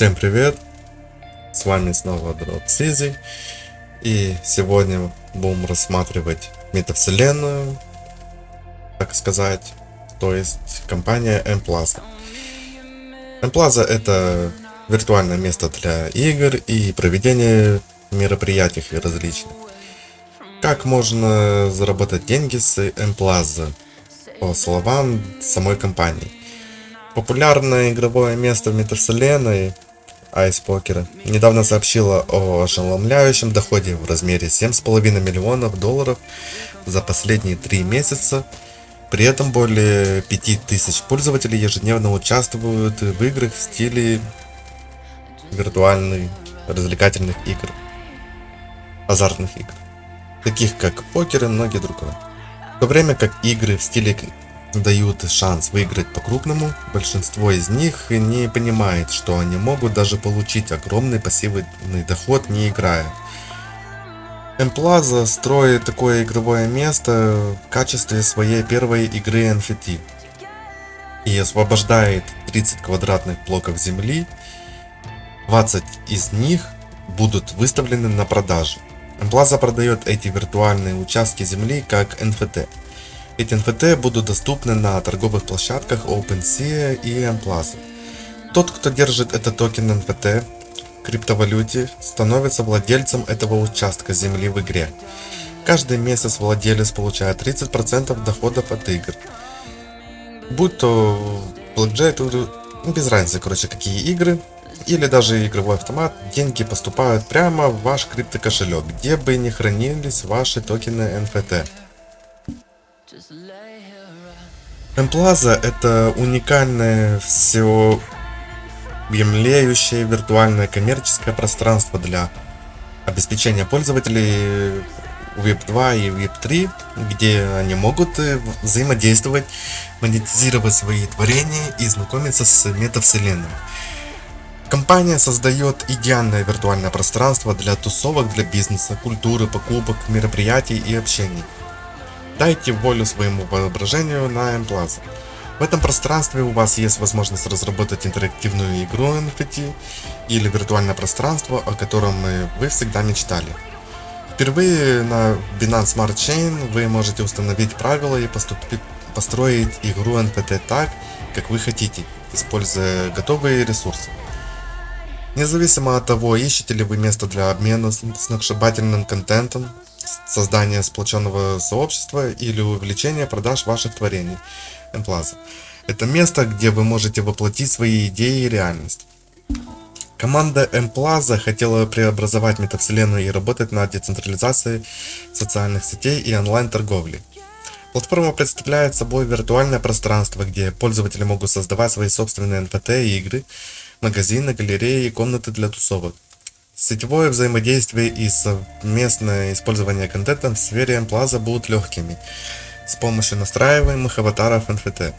Всем привет! С вами снова Drop Сизи. И сегодня будем рассматривать метавселенную, так сказать, то есть компания M-Plaza. M-Plaza это виртуальное место для игр и проведения мероприятий различных. Как можно заработать деньги с M-Plaza? По словам самой компании. Популярное игровое место в метавселенной Poker недавно сообщила о ошеломляющем доходе в размере 7,5 миллионов долларов за последние три месяца. При этом более 5000 пользователей ежедневно участвуют в играх в стиле виртуальных развлекательных игр, азартных игр, таких как покер и многие другие. В то время как игры в стиле дают шанс выиграть по-крупному, большинство из них не понимает, что они могут даже получить огромный пассивный доход не играя. Emplaza строит такое игровое место в качестве своей первой игры NFT и освобождает 30 квадратных блоков земли, 20 из них будут выставлены на продажу. Emplaza продает эти виртуальные участки земли как NFT. Эти NFT будут доступны на торговых площадках OpenSea и MPlaza. Тот, кто держит этот токен NFT криптовалюте, становится владельцем этого участка земли в игре. Каждый месяц владелец получает 30% доходов от игр. Будь то ну, без разницы, короче, какие игры, или даже игровой автомат, деньги поступают прямо в ваш криптокошелек, где бы ни хранились ваши токены NFT. Emplaza это уникальное все объемлеющее виртуальное коммерческое пространство для обеспечения пользователей Web 2 и Web 3, где они могут э, взаимодействовать, монетизировать свои творения и знакомиться с метавселенной. Компания создает идеальное виртуальное пространство для тусовок, для бизнеса, культуры, покупок, мероприятий и общений. Дайте волю своему воображению на M-Plaza. В этом пространстве у вас есть возможность разработать интерактивную игру NFT или виртуальное пространство, о котором вы всегда мечтали. Впервые на Binance Smart Chain вы можете установить правила и поступить, построить игру NFT так, как вы хотите, используя готовые ресурсы. Независимо от того, ищете ли вы место для обмена сногсшибательным контентом, создания сплоченного сообщества или увеличения продаж ваших творений. Emplaza. Это место, где вы можете воплотить свои идеи и реальность. Команда Emplaza хотела преобразовать метавселенную и работать над децентрализацией социальных сетей и онлайн-торговли. Платформа представляет собой виртуальное пространство, где пользователи могут создавать свои собственные NFT игры, магазины, галереи и комнаты для тусовок. Сетевое взаимодействие и совместное использование контента в сфере Plaza будут легкими с помощью настраиваемых аватаров NFT.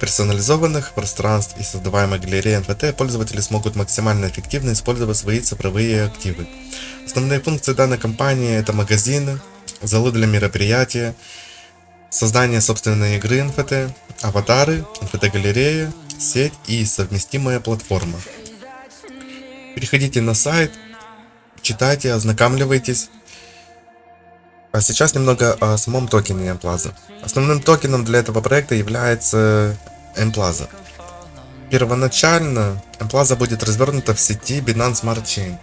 Персонализованных пространств и создаваемой галереи NFT пользователи смогут максимально эффективно использовать свои цифровые активы. Основные функции данной компании это магазины, залы для мероприятия, создание собственной игры NFT, аватары, NFT-галерея, сеть и совместимая платформа. Переходите на сайт, читайте, ознакомливайтесь. А сейчас немного о самом токене M-Plaza. Основным токеном для этого проекта является M-Plaza. Первоначально M-Plaza будет развернута в сети Binance Smart Chain.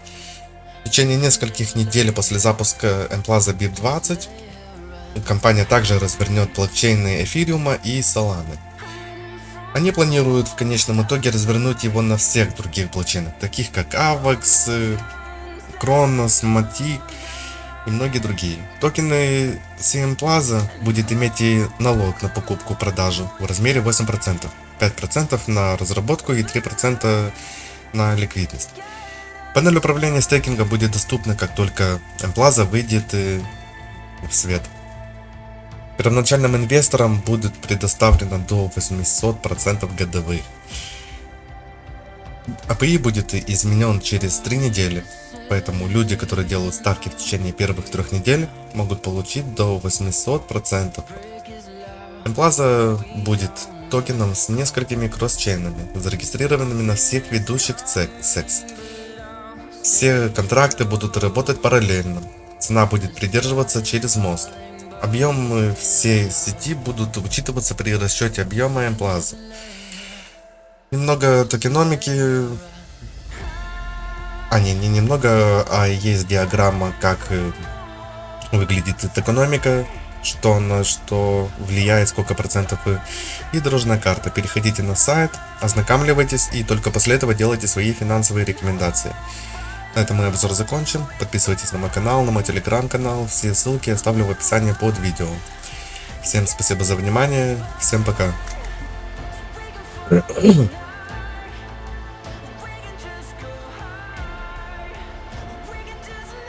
В течение нескольких недель после запуска M-Plaza BIP20 компания также развернет блокчейны эфириума и Solana. Они планируют в конечном итоге развернуть его на всех других блокчейнах, таких как AVAX, Kronos, Matic и многие другие. Токены CM Plaza будет иметь и налог на покупку-продажу в размере 8%, 5% на разработку и 3% на ликвидность. Панель управления стейкинга будет доступна, как только M-Plaza выйдет э, в свет. Первоначальным инвесторам будет предоставлено до 800% годовых. АПИ будет изменен через 3 недели, поэтому люди, которые делают ставки в течение первых трех недель, могут получить до 800%. Emplaza будет токеном с несколькими кросс-чейнами, зарегистрированными на всех ведущих секс. Все контракты будут работать параллельно. Цена будет придерживаться через мост. Объемы всей сети будут учитываться при расчете объема Эмплаза. Немного токеномики а, не, не немного, а есть диаграмма, как э, выглядит экономика, что на что влияет, сколько процентов и дорожная карта. Переходите на сайт, ознакомливайтесь и только после этого делайте свои финансовые рекомендации. На этом мой обзор закончен. Подписывайтесь на мой канал, на мой телеграм-канал. Все ссылки оставлю в описании под видео. Всем спасибо за внимание. Всем пока.